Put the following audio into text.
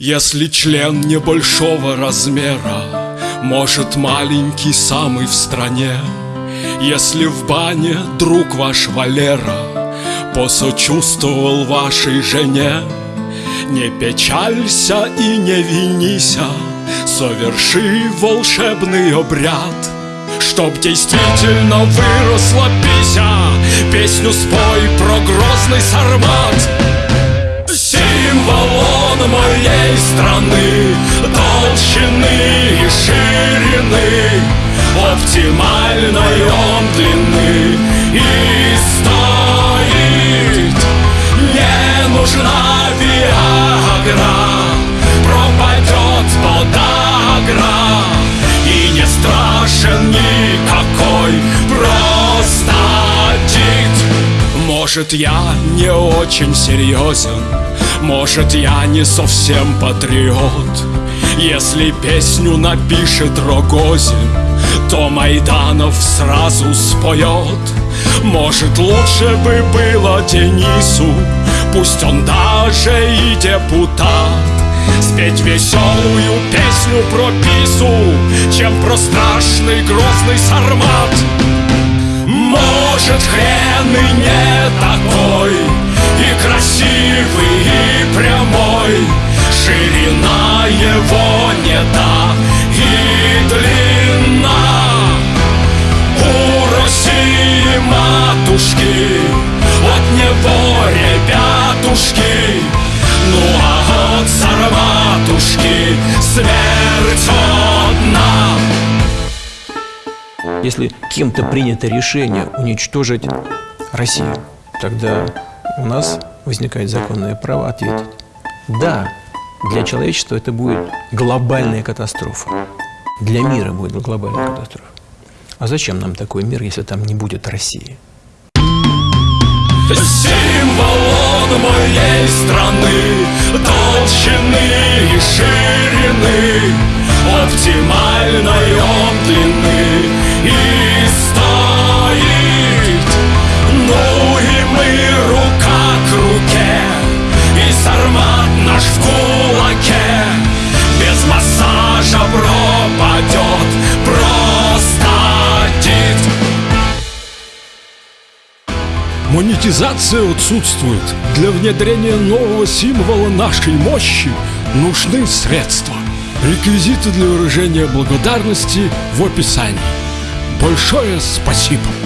Если член небольшого размера Может маленький самый в стране. Если в бане друг ваш Валера Посочувствовал вашей жене. Не печалься и не винися Соверши волшебный обряд. Чтоб действительно выросла пися Песню спой про грозный сармат моей страны Толщины и ширины Оптимальной он длины И стоит. Не нужна виагра Пропадет подагра И не страшен никакой простатит Может я не очень серьезен может, я не совсем патриот. Если песню напишет Рогозин То Майданов сразу споет. Может, лучше бы было Денису Пусть он даже и депутат. Спеть веселую песню про пису Чем про страшный грозный сармат. Может, хрен и не такой И красивый, и прямой. Ширина его не та и длина. У России матушки От него ребятушки. Ну а от сарматушки Смерть одна. Если кем-то принято решение уничтожить Россию, тогда у нас возникает законное право ответить. Да, для человечества это будет глобальная катастрофа. Для мира будет глобальная катастрофа. А зачем нам такой мир, если там не будет России? Символ он моей страны Толщины и Монетизация отсутствует. Для внедрения нового символа нашей мощи нужны средства. Реквизиты для выражения благодарности в описании. Большое спасибо!